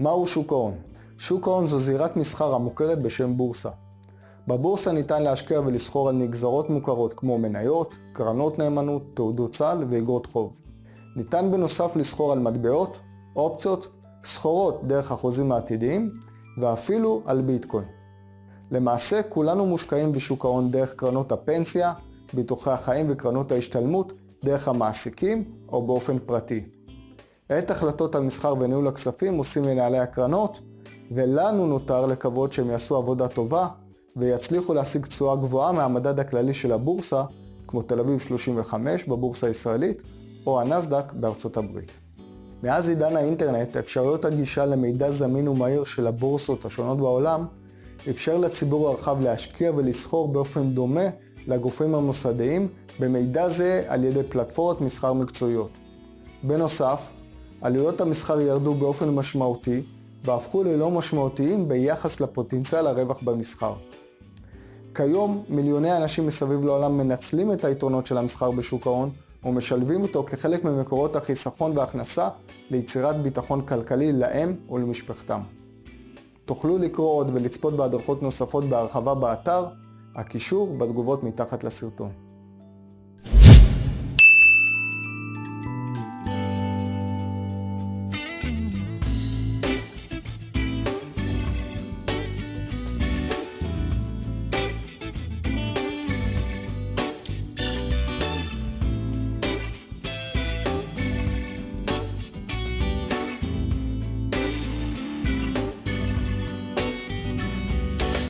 מהו שוק ההון? שוק ההון זו זירת מסחר המוכרת בשם בורסה. בבורסה ניתן להשקיע ולסחור על נגזרות מוכרות כמו מניות, קרנות נאמנות, תעודות סל ואגרות חוב. ניתן בנוסף לסחור על מטבעות, אופציות, סחורות דרך החוזים העתידיים ואפילו על ביטקוין. למעשה כולנו מושקעים בשוק ההון דרך קרנות הפנסיה, ביטוחי החיים וקרנות ההשתלמות, דרך המעסיקים או באופן פרטי. את החלטות המסחר וניהול הכספים עושים מנהלי הקרנות, ולנו נותר לקוות שהם יעשו עבודה טובה ויצליחו להשיג תשואה גבוהה מהמדד הכללי של הבורסה, כמו תל אביב 35 בבורסה הישראלית, או הנסדק בארצות הברית. מאז עידן האינטרנט, אפשרויות הגישה למידע זמין ומהיר של הבורסות השונות בעולם, אפשר לציבור הרחב להשקיע ולסחור באופן דומה לגופים המוסדיים במידע זה על ידי פלטפורמות מסחר מקצועיות. בנוסף, עלויות המסחר ירדו באופן משמעותי והפכו ללא משמעותיים ביחס לפוטנציאל הרווח במסחר. כיום מיליוני אנשים מסביב לעולם מנצלים את היתרונות של המסחר בשוק ההון ומשלבים אותו כחלק ממקורות החיסכון והכנסה ליצירת ביטחון כלכלי להם ולמשפחתם. תוכלו לקרוא עוד ולצפות בהדרכות נוספות בהרחבה באתר, הקישור בתגובות מתחת לסרטון.